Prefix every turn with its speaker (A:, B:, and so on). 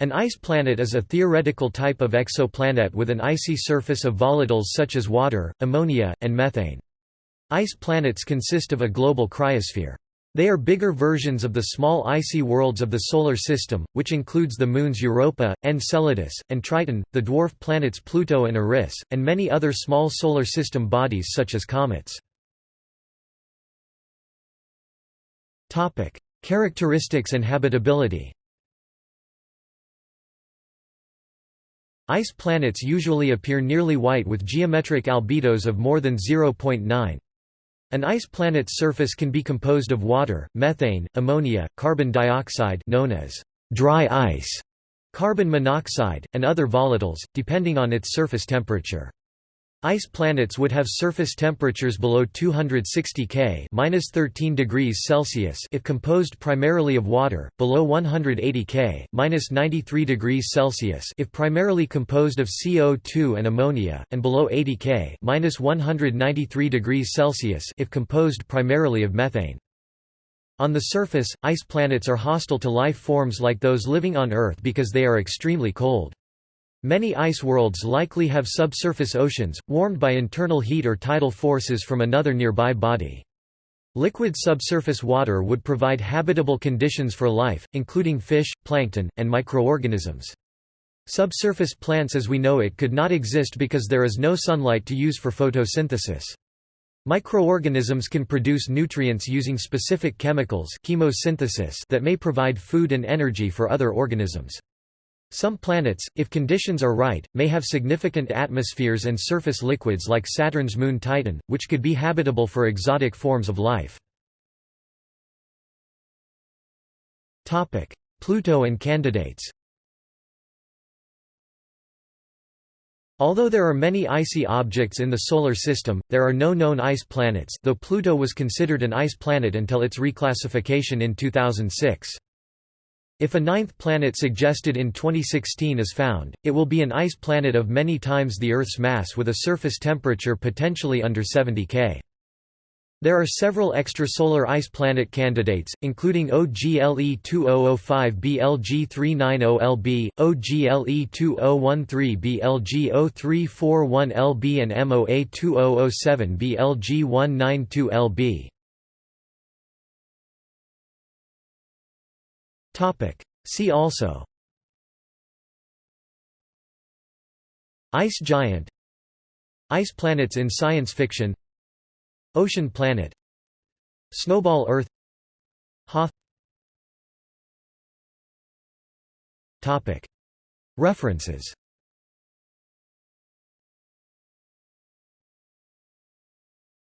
A: An ice planet is a theoretical type of exoplanet with an icy surface of volatiles such as water, ammonia, and methane. Ice planets consist of a global cryosphere. They are bigger versions of the small icy worlds of the Solar System, which includes the moons Europa, Enceladus, and Triton, the dwarf planets Pluto and Eris, and many other small Solar System bodies such as comets. Characteristics and habitability Ice planets usually appear nearly white with geometric albedos of more than 0.9. An ice planet's surface can be composed of water, methane, ammonia, carbon dioxide known as dry ice, carbon monoxide, and other volatiles, depending on its surface temperature. Ice planets would have surface temperatures below 260 K (-13 degrees Celsius) if composed primarily of water, below 180 K (-93 degrees Celsius) if primarily composed of CO2 and ammonia, and below 80 K (-193 degrees Celsius) if composed primarily of methane. On the surface, ice planets are hostile to life forms like those living on Earth because they are extremely cold. Many ice worlds likely have subsurface oceans, warmed by internal heat or tidal forces from another nearby body. Liquid subsurface water would provide habitable conditions for life, including fish, plankton, and microorganisms. Subsurface plants as we know it could not exist because there is no sunlight to use for photosynthesis. Microorganisms can produce nutrients using specific chemicals chemosynthesis that may provide food and energy for other organisms. Some planets, if conditions are right, may have significant atmospheres and surface liquids like Saturn's moon Titan, which could be habitable for exotic forms of life. Pluto and candidates Although there are many icy objects in the Solar System, there are no known ice planets though Pluto was considered an ice planet until its reclassification in 2006. If a ninth planet suggested in 2016 is found, it will be an ice planet of many times the Earth's mass with a surface temperature potentially under 70 K. There are several extrasolar ice planet candidates, including OGLE 2005 BLG390LB, OGLE 2013 BLG 0341LB and MOA 2007 BLG 192LB. See also. Ice giant. Ice planets in science fiction. Ocean planet. Snowball Earth. Hoth References